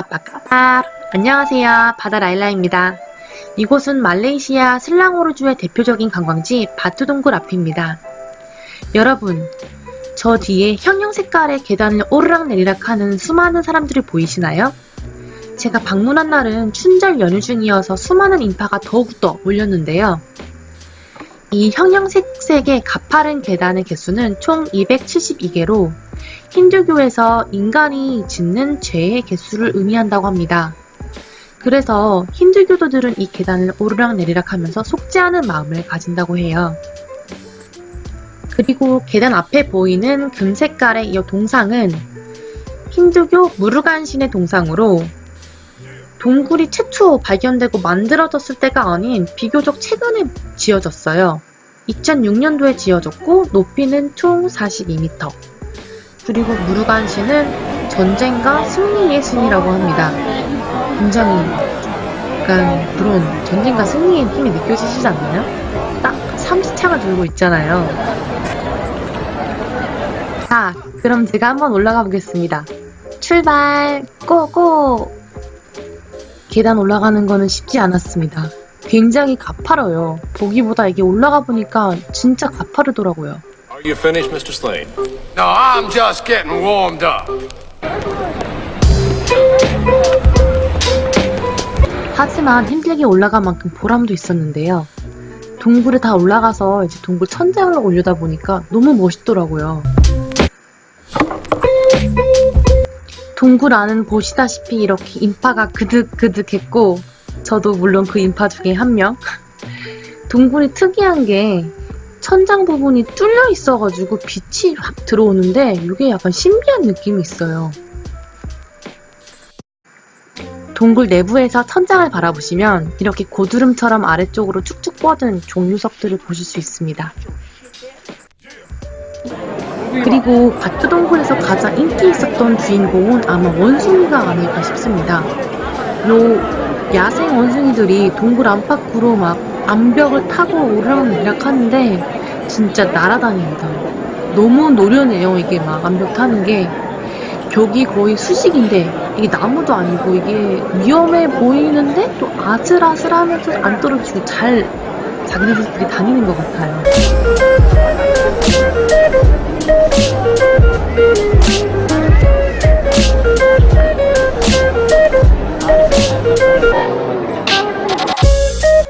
아빠까빠 안녕하세요. 바다 라일라입니다. 이곳은 말레이시아 슬랑호르주의 대표적인 관광지 바투동굴 앞입니다. 여러분 저 뒤에 형형 색깔의 계단을 오르락 내리락 하는 수많은 사람들이 보이시나요? 제가 방문한 날은 춘절 연휴 중이어서 수많은 인파가 더욱더 몰렸는데요 이 형형색색의 가파른 계단의 개수는 총 272개로 힌두교에서 인간이 짓는 죄의 개수를 의미한다고 합니다. 그래서 힌두교도들은 이 계단을 오르락내리락 하면서 않은 마음을 가진다고 해요. 그리고 계단 앞에 보이는 금 색깔의 이 동상은 힌두교 무르간 신의 동상으로 동굴이 최초 발견되고 만들어졌을 때가 아닌 비교적 최근에 지어졌어요. 2006년도에 지어졌고 높이는 총 42m. 그리고 무르간신은 전쟁과 승리의 신이라고 합니다. 굉장히 약간 그런 전쟁과 승리의 힘이 느껴지시지 않나요? 딱 삼시창을 들고 있잖아요. 자, 그럼 제가 한번 올라가 보겠습니다. 출발! 고고! 계단 올라가는 거는 쉽지 않았습니다. 굉장히 가파뤄요. 보기보다 이게 올라가 보니까 진짜 가파르더라고요. Are you finished, Mr. Slade? No, I'm just getting warmed up. 하지만 힘들게 올라간 만큼 보람도 있었는데요. 동굴에 다 올라가서 이제 동굴 천장을 올려다 보니까 너무 멋있더라고요. 동굴 안은 보시다시피 이렇게 인파가 그득그득했고 저도 물론 그 인파 중에 한 명. 동굴이 특이한 게 천장 부분이 뚫려 있어가지고 빛이 확 들어오는데 이게 약간 신비한 느낌이 있어요. 동굴 내부에서 천장을 바라보시면 이렇게 고드름처럼 아래쪽으로 쭉쭉 뻗은 종류석들을 보실 수 있습니다. 그리고 바투동굴에서 가장 인기 있었던 주인공은 아마 원숭이가 아닐까 싶습니다. 요 야생 원숭이들이 동굴 안팎으로 막 암벽을 타고 오르락내리락 하는데 진짜 날아다닙니다. 너무 노련해요 이게 막 암벽 타는 게 벽이 거의 수직인데 이게 나무도 아니고 이게 위험해 보이는데 또 아슬아슬하면서 안 떨어지고 잘 자기네들끼리 다니는 것 같아요.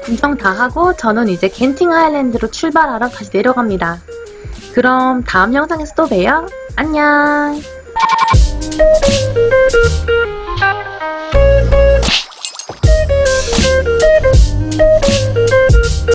구경 다 하고 저는 이제 겐팅 아일랜드로 출발하러 다시 내려갑니다. 그럼 다음 영상에서 또 봬요. 안녕!